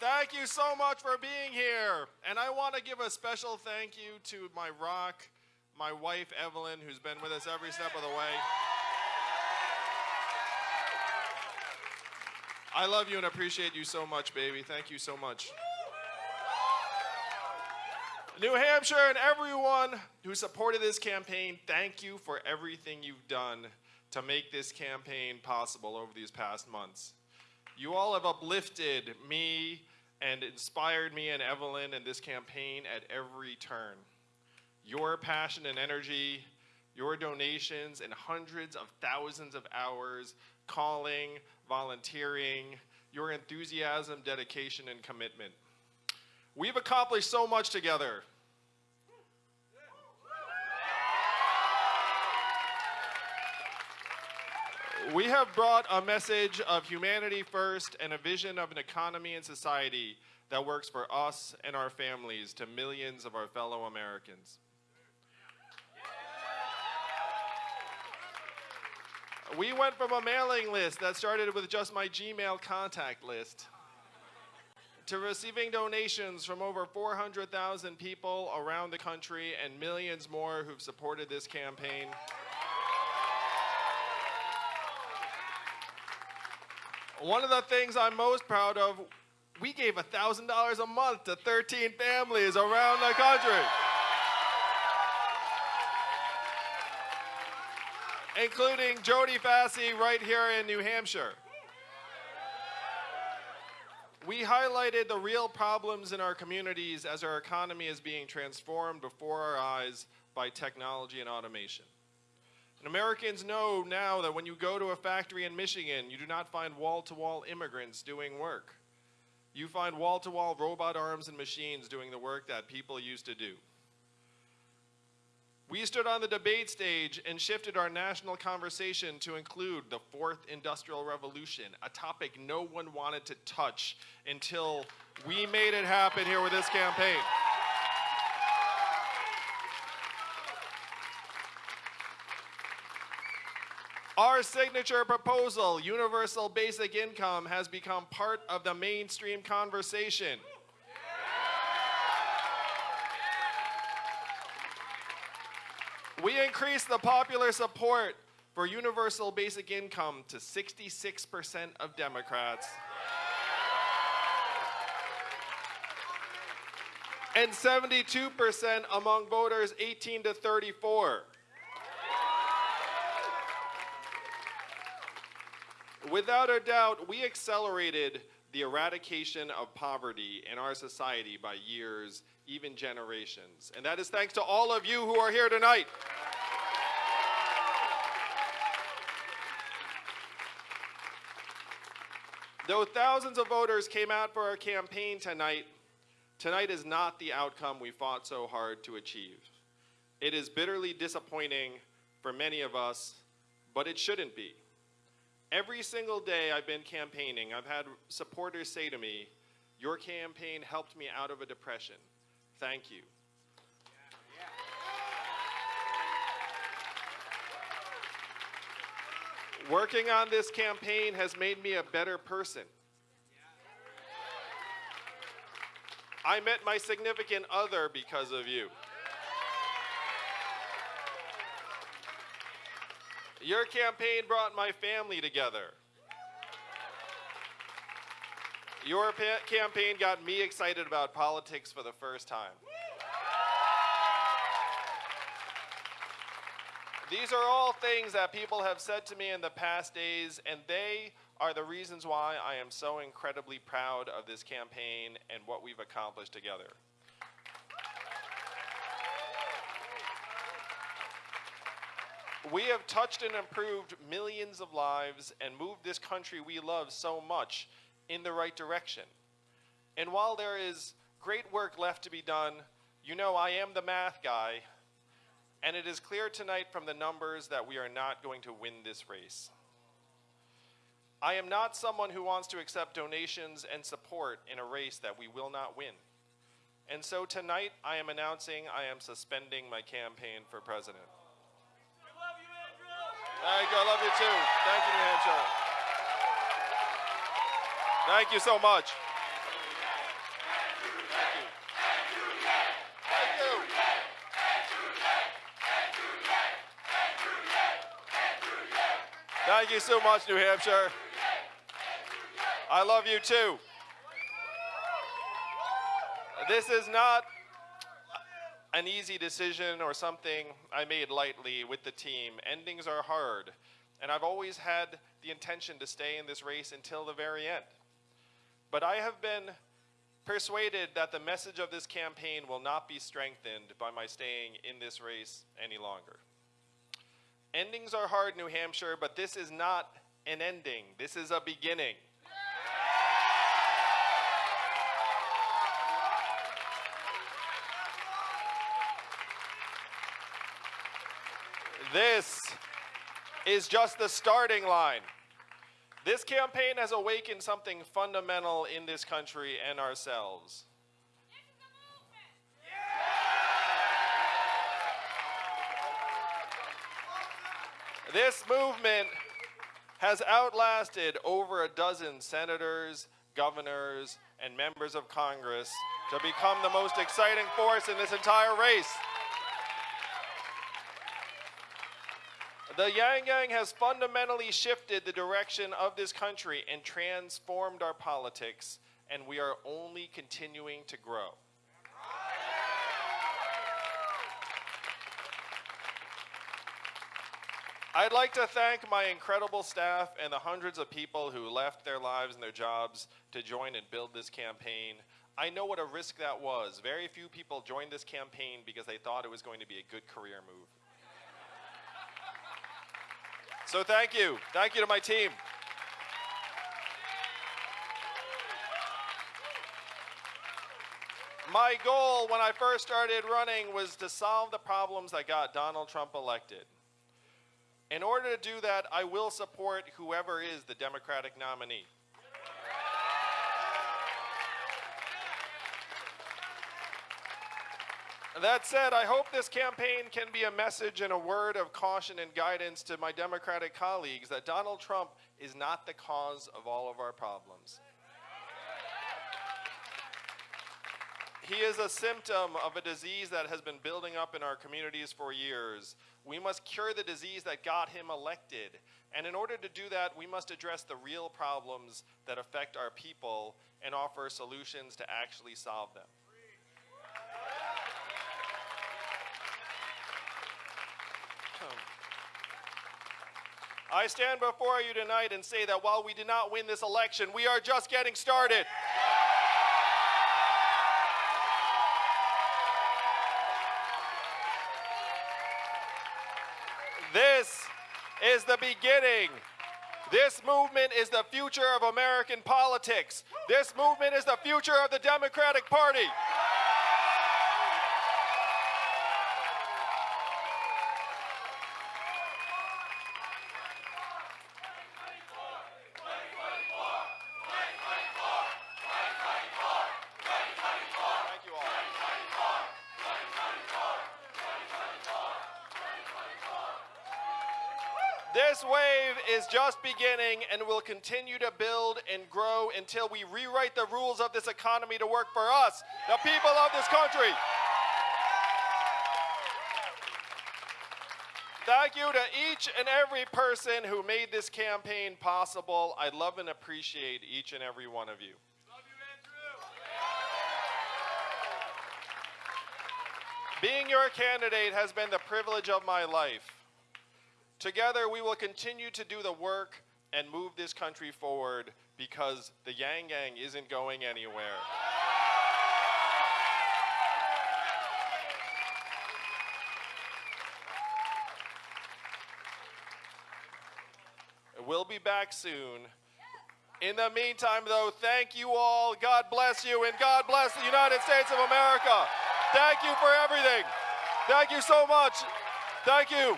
Thank you so much for being here. And I want to give a special thank you to my rock, my wife, Evelyn, who's been with us every step of the way. I love you and appreciate you so much, baby. Thank you so much. New Hampshire and everyone who supported this campaign, thank you for everything you've done to make this campaign possible over these past months. You all have uplifted me and inspired me and Evelyn in this campaign at every turn. Your passion and energy, your donations, and hundreds of thousands of hours calling, volunteering, your enthusiasm, dedication, and commitment. We've accomplished so much together. We have brought a message of humanity first and a vision of an economy and society that works for us and our families to millions of our fellow Americans. We went from a mailing list that started with just my Gmail contact list to receiving donations from over 400,000 people around the country and millions more who've supported this campaign. One of the things I'm most proud of, we gave $1,000 a month to 13 families around the country. including Jody Fassey right here in New Hampshire. We highlighted the real problems in our communities as our economy is being transformed before our eyes by technology and automation. And Americans know now that when you go to a factory in Michigan, you do not find wall-to-wall -wall immigrants doing work. You find wall-to-wall -wall robot arms and machines doing the work that people used to do. We stood on the debate stage and shifted our national conversation to include the fourth industrial revolution, a topic no one wanted to touch until we made it happen here with this campaign. Our signature proposal, universal basic income, has become part of the mainstream conversation. We increased the popular support for universal basic income to 66% of Democrats. And 72% among voters 18 to 34. Without a doubt, we accelerated the eradication of poverty in our society by years, even generations. And that is thanks to all of you who are here tonight. Though thousands of voters came out for our campaign tonight, tonight is not the outcome we fought so hard to achieve. It is bitterly disappointing for many of us, but it shouldn't be. Every single day I've been campaigning, I've had supporters say to me, your campaign helped me out of a depression. Thank you. Working on this campaign has made me a better person. I met my significant other because of you. Your campaign brought my family together. Your campaign got me excited about politics for the first time. These are all things that people have said to me in the past days, and they are the reasons why I am so incredibly proud of this campaign and what we've accomplished together. We have touched and improved millions of lives and moved this country we love so much in the right direction. And while there is great work left to be done, you know I am the math guy, and it is clear tonight from the numbers that we are not going to win this race. I am not someone who wants to accept donations and support in a race that we will not win. And so tonight I am announcing I am suspending my campaign for president. Thank you I Love you too. Thank you, New Hampshire. Thank you so much. Thank you so much, New Hampshire. I love you too. This is not an easy decision or something I made lightly with the team. Endings are hard, and I've always had the intention to stay in this race until the very end. But I have been persuaded that the message of this campaign will not be strengthened by my staying in this race any longer. Endings are hard, New Hampshire, but this is not an ending. This is a beginning. This is just the starting line. This campaign has awakened something fundamental in this country and ourselves. This movement has outlasted over a dozen senators, governors, and members of Congress to become the most exciting force in this entire race. The Yang Gang has fundamentally shifted the direction of this country and transformed our politics, and we are only continuing to grow. I'd like to thank my incredible staff and the hundreds of people who left their lives and their jobs to join and build this campaign. I know what a risk that was. Very few people joined this campaign because they thought it was going to be a good career move. So thank you. Thank you to my team. My goal when I first started running was to solve the problems that got Donald Trump elected. In order to do that, I will support whoever is the Democratic nominee. That said, I hope this campaign can be a message and a word of caution and guidance to my Democratic colleagues that Donald Trump is not the cause of all of our problems. He is a symptom of a disease that has been building up in our communities for years. We must cure the disease that got him elected. And in order to do that, we must address the real problems that affect our people and offer solutions to actually solve them. I stand before you tonight and say that while we did not win this election, we are just getting started. This is the beginning. This movement is the future of American politics. This movement is the future of the Democratic Party. This wave is just beginning and will continue to build and grow until we rewrite the rules of this economy to work for us, the people of this country. Thank you to each and every person who made this campaign possible. I love and appreciate each and every one of you. Being your candidate has been the privilege of my life. Together, we will continue to do the work and move this country forward because the Yang Gang isn't going anywhere. We'll be back soon. In the meantime, though, thank you all. God bless you, and God bless the United States of America. Thank you for everything. Thank you so much. Thank you.